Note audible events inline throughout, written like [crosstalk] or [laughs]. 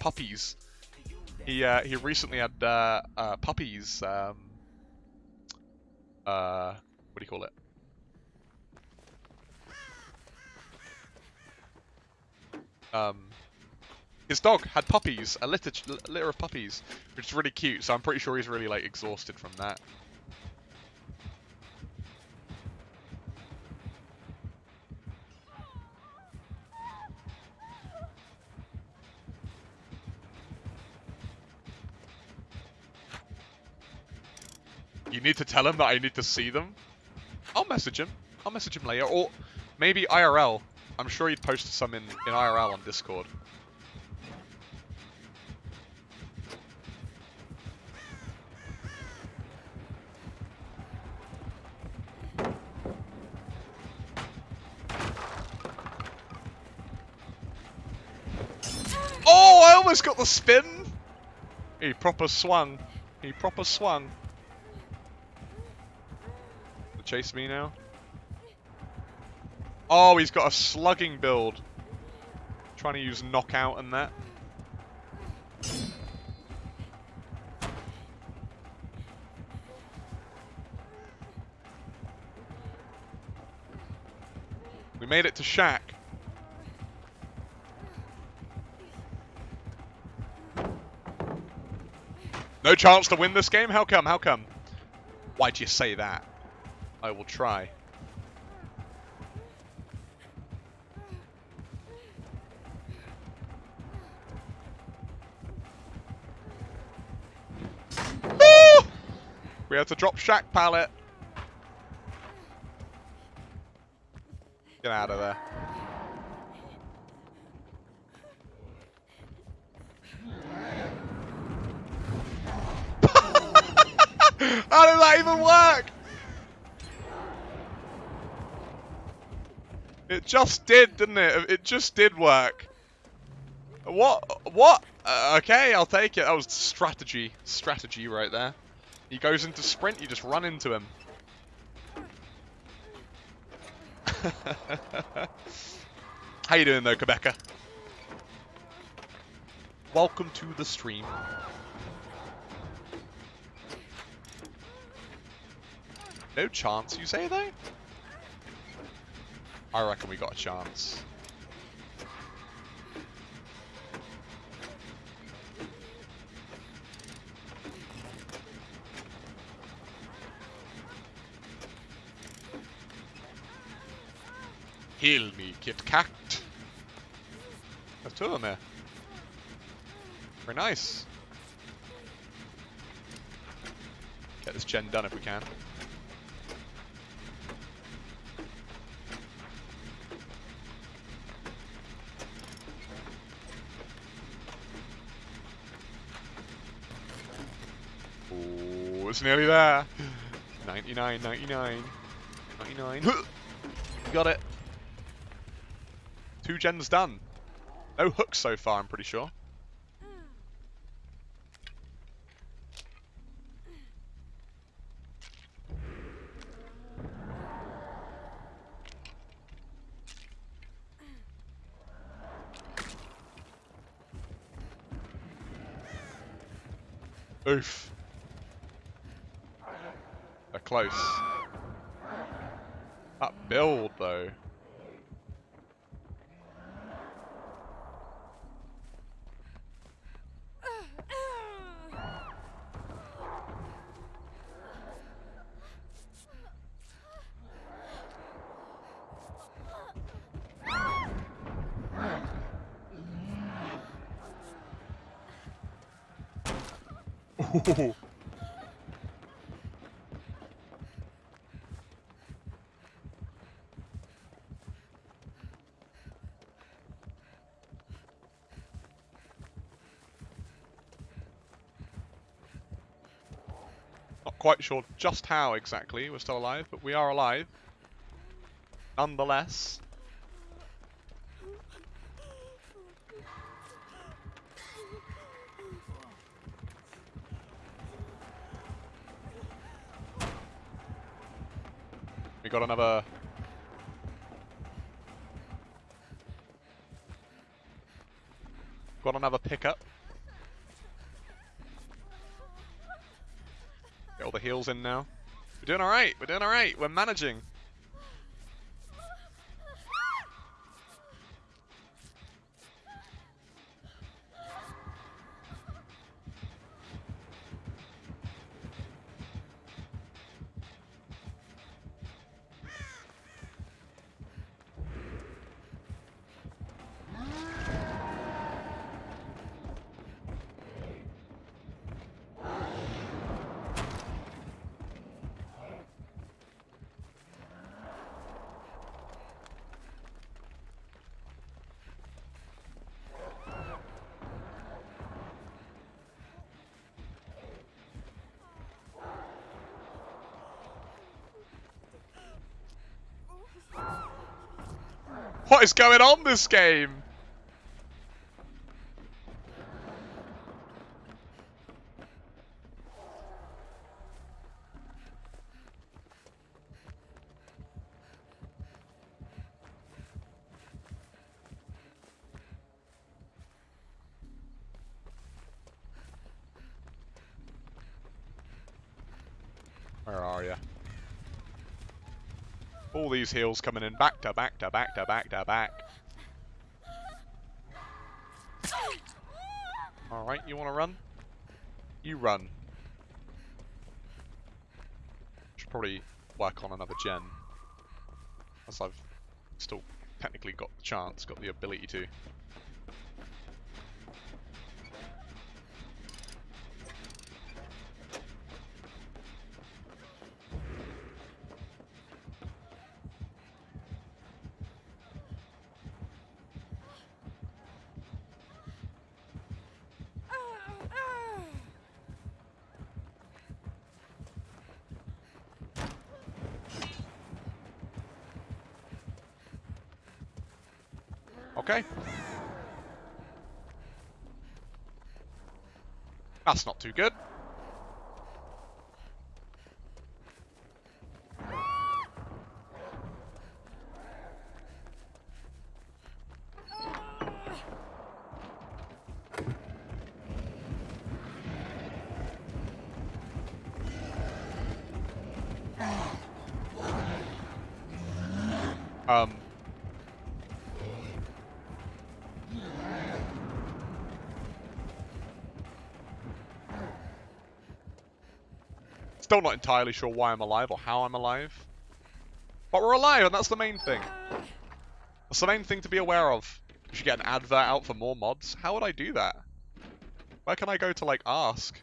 puppies. He uh, he recently had uh, uh, puppies. Um, uh, what do you call it? Um, his dog had puppies, a litter, litter of puppies, which is really cute. So I'm pretty sure he's really like exhausted from that. You need to tell him that I need to see them. I'll message him. I'll message him later. Or maybe IRL. I'm sure he'd post some in, in IRL on Discord. Oh, I almost got the spin! He proper swung. He proper swung. Chase me now. Oh, he's got a slugging build. Trying to use knockout and that. We made it to Shack. No chance to win this game? How come? How come? Why'd you say that? I will try. We have to drop Shack pallet. Get out of there. [laughs] How did that even work? It just did, didn't it? It just did work. What? What? Uh, okay, I'll take it. That was strategy. Strategy right there. He goes into sprint, you just run into him. [laughs] How you doing though, Quebecer? Welcome to the stream. No chance, you say though? I reckon we got a chance. Heal me, Kit Kat. There's two of them there. Very nice. Get this gen done if we can. It's nearly there. 99, 99, 99. Got it. Two gens done. No hooks so far, I'm pretty sure. Oof. Close. That build, though. Not quite sure just how exactly we're still alive, but we are alive. Nonetheless. We got another... Got another pickup. Get all the heals in now. We're doing alright, we're doing alright, we're managing. What is going on this game? Where are you? All these heals coming in back to back to back to back to back. Alright, you want to run? You run. Should probably work on another gen. As I've still technically got the chance, got the ability to. Okay. That's not too good. Um, Still not entirely sure why I'm alive or how I'm alive. But we're alive, and that's the main thing. That's the main thing to be aware of. You should get an advert out for more mods. How would I do that? Where can I go to, like, ask?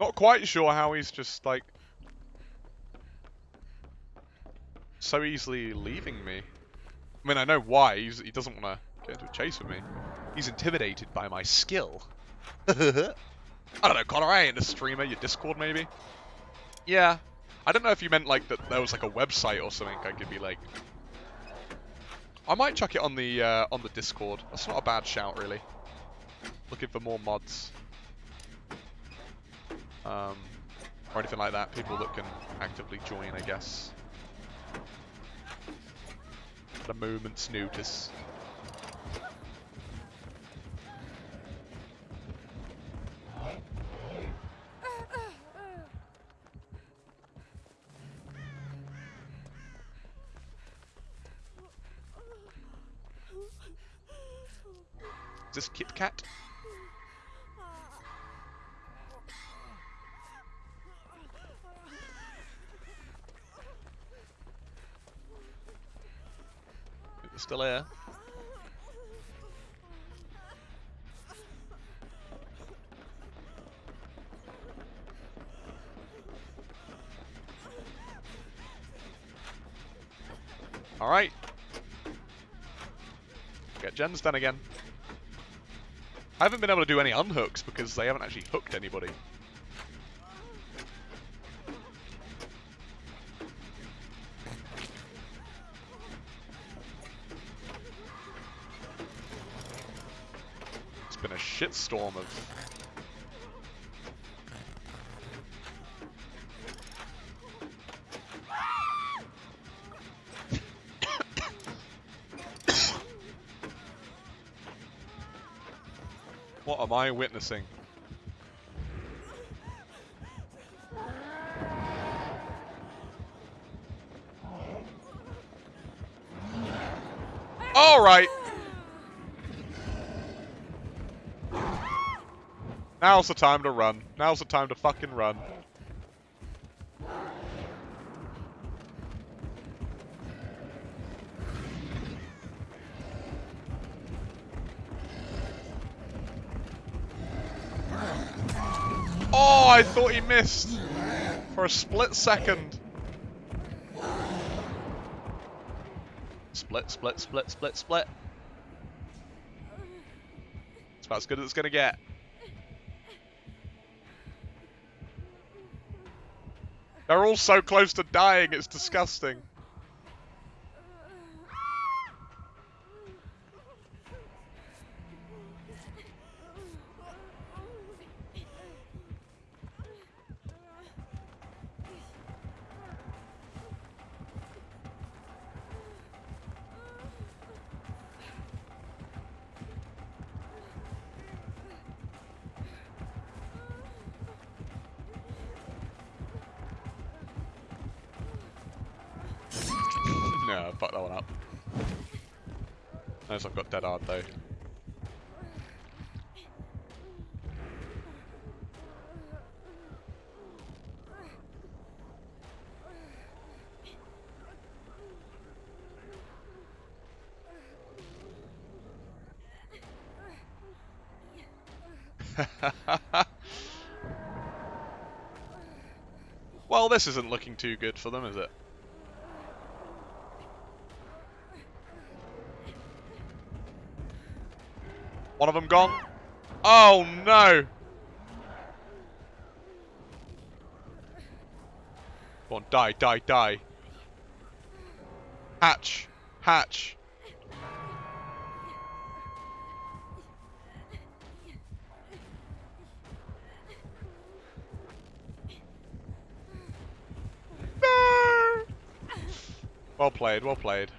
Not quite sure how he's just, like... So easily leaving me. I mean, I know why. He's, he doesn't want to get into a chase with me. He's intimidated by my skill. [laughs] I don't know, Connor, I ain't a streamer. Your Discord, maybe? Yeah. I don't know if you meant, like, that there was, like, a website or something I could be, like... I might chuck it on the, uh, on the Discord. That's not a bad shout, really. Looking for more mods um, or anything like that. People that can actively join, I guess. A moment's notice. Is this Kit Kat? It's still here. Alright. Get gens done again. I haven't been able to do any unhooks because they haven't actually hooked anybody. It's a shitstorm of... what am I witnessing? All right. Now's the time to run. Now's the time to fucking run. Oh, I thought he missed for a split second. Split, split, split, split, split. It's about as good as it's gonna get. They're all so close to dying, it's disgusting. No, fuck that one up. Notice I've got dead hard though. [laughs] well, this isn't looking too good for them, is it? One of them gone. Oh no! Go on, die, die, die. Hatch. Hatch. No! Well played, well played.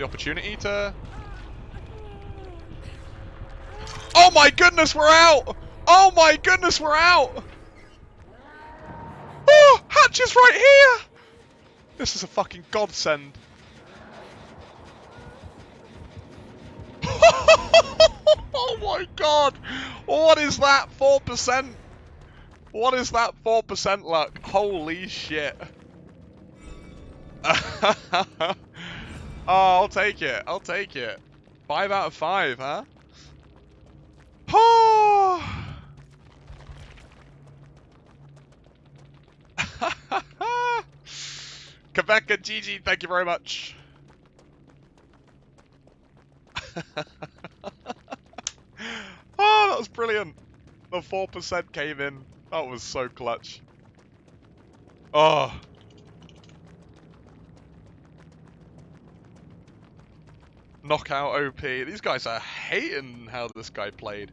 The opportunity to... Oh my goodness, we're out! Oh my goodness, we're out! Oh, Hatch is right here! This is a fucking godsend. [laughs] oh my god! What is that? 4%? What is that 4% luck? Holy shit. [laughs] oh, I'll take it. I'll take it. Five out of five, huh? Oh! [laughs] Quebec and GG, thank you very much. [laughs] oh, that was brilliant. The 4% came in. That was so clutch. Oh. Knockout OP. These guys are hating how this guy played.